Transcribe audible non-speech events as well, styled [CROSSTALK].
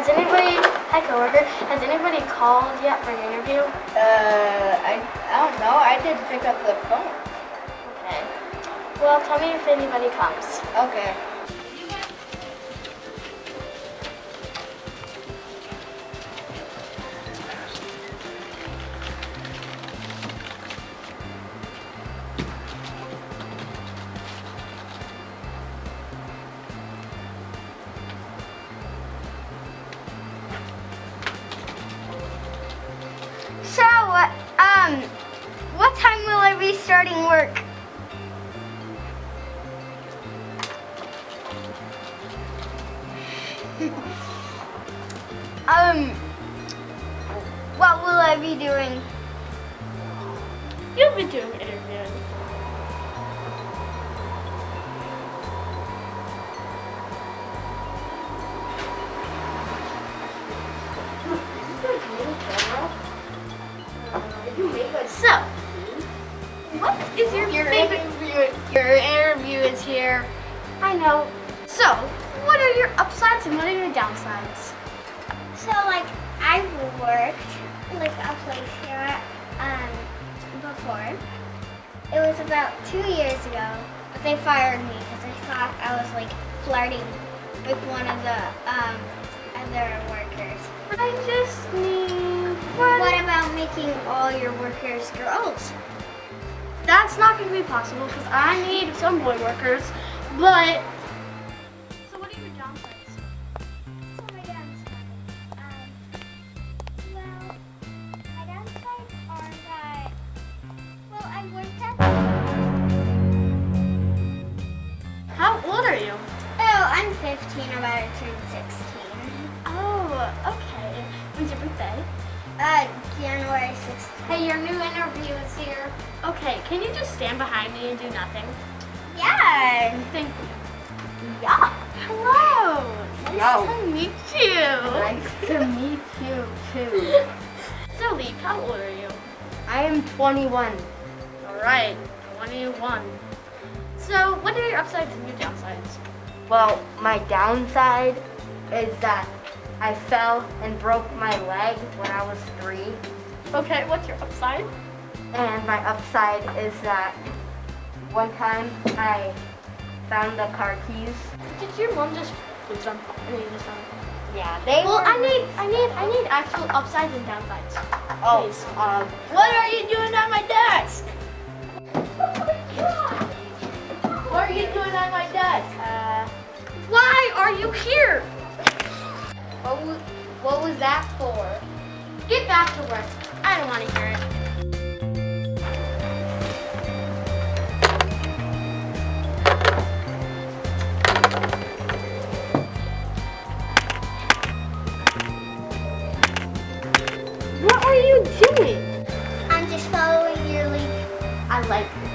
Hi, coworker. Has anybody called yet for an interview? Uh, I, I don't know. I didn't pick up the phone. Okay. Well, tell me if anybody comes. Okay. Um, what time will I be starting work? [LAUGHS] um, what will I be doing? You'll be doing interviewing. So, what is your, Your favorite? interview, your interview is here. I know. So, what are your upsides and what are your downsides? So, like, I've worked like a place here um, before. It was about two years ago, but they fired me because they thought I was like flirting with one of the um, other workers. I just making all your workers girls? That's not going to be possible because I need some boy workers. But so, what are your downsides? So my downsides, um, well, my downsides are that, well, I worked at, How old are you? oh, I'm 15, about to turn 16. Oh, okay. When's your birthday? Uh, January 16th. Hey, your new interview is here. Okay, can you just stand behind me and do nothing? Yeah. Thank you. Yeah. Hello. Nice to meet you. Nice to meet you too. [LAUGHS] So, Leaf, how old are you? I am 21. All right, 21. So, what are your upsides and your downsides? Well, my downside is that I fell and broke my leg when I was three. Okay, what's your upside? And my upside is that one time I found the car keys. Did your mom just lose them? I mean, just them. Yeah, they Well, I need, I need, I need actual upsides and downsides. Oh, Please. um, what are you doing on my desk? What was that for? Get back to work. I don't want to hear it. What are you doing? I'm just following your lead. I like